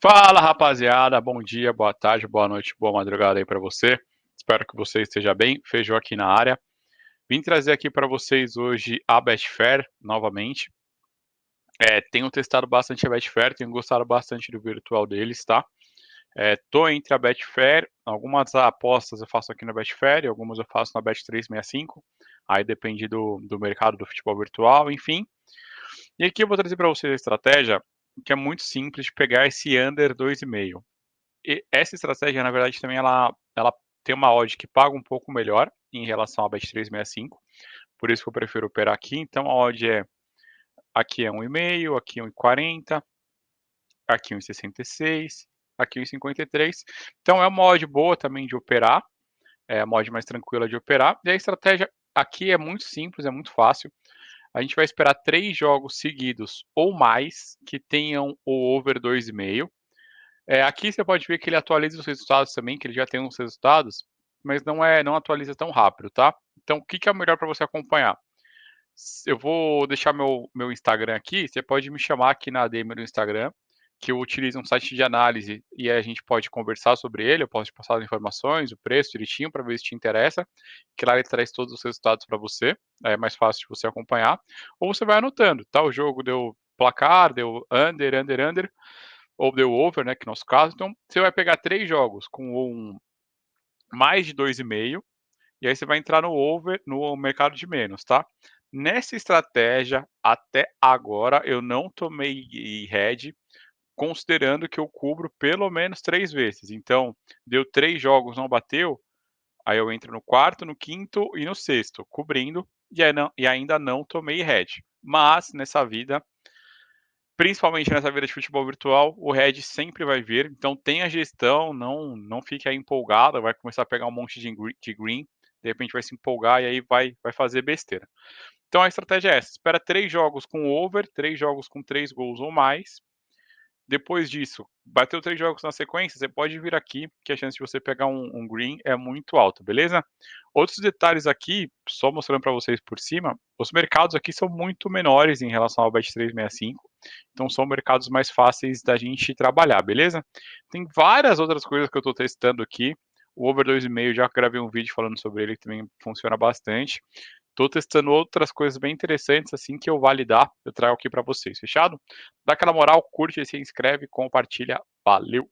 Fala rapaziada, bom dia, boa tarde, boa noite, boa madrugada aí para você. Espero que você esteja bem. Feijão aqui na área. Vim trazer aqui para vocês hoje a Betfair novamente. É, tenho testado bastante a Betfair, tenho gostado bastante do virtual deles, tá? É, tô entre a Betfair, algumas apostas eu faço aqui na Betfair, algumas eu faço na Bet365. Aí depende do, do mercado do futebol virtual, enfim. E aqui eu vou trazer para vocês a estratégia que é muito simples pegar esse under 2,5. E essa estratégia, na verdade, também ela, ela tem uma odd que paga um pouco melhor em relação à Bet365, por isso que eu prefiro operar aqui. Então a odd é aqui é 1,5, aqui é 1,40, aqui 1,66, aqui 1,53. Então é uma odd boa também de operar, é uma odd mais tranquila de operar. E a estratégia aqui é muito simples, é muito fácil a gente vai esperar três jogos seguidos ou mais que tenham o over 2,5. É, aqui você pode ver que ele atualiza os resultados também, que ele já tem uns resultados, mas não é, não atualiza tão rápido, tá? Então, o que, que é melhor para você acompanhar? Eu vou deixar meu, meu Instagram aqui, você pode me chamar aqui na DM do Instagram, que eu utilizo um site de análise e a gente pode conversar sobre ele, eu posso te passar as informações, o preço direitinho para ver se te interessa, que lá ele traz todos os resultados para você, é mais fácil de você acompanhar, ou você vai anotando, tá, o jogo deu placar, deu under, under, under, ou deu over, né, que é o nosso caso, então você vai pegar três jogos com um mais de 2,5, e aí você vai entrar no over, no mercado de menos, tá? Nessa estratégia, até agora, eu não tomei head, considerando que eu cubro pelo menos três vezes. Então, deu três jogos, não bateu, aí eu entro no quarto, no quinto e no sexto, cobrindo, e, não, e ainda não tomei head. Mas, nessa vida, principalmente nessa vida de futebol virtual, o head sempre vai vir. Então, tenha gestão, não, não fique aí empolgado, vai começar a pegar um monte de green, de repente vai se empolgar e aí vai, vai fazer besteira. Então, a estratégia é essa, espera três jogos com over, três jogos com três gols ou mais, depois disso, bateu três jogos na sequência, você pode vir aqui, que a chance de você pegar um, um green é muito alta, beleza? Outros detalhes aqui, só mostrando para vocês por cima, os mercados aqui são muito menores em relação ao Bet365, então são mercados mais fáceis da gente trabalhar, beleza? Tem várias outras coisas que eu estou testando aqui, o Over 2,5 já gravei um vídeo falando sobre ele, que também funciona bastante. Estou testando outras coisas bem interessantes, assim que eu validar, eu trago aqui para vocês, fechado? Dá aquela moral, curte, se inscreve, compartilha, valeu!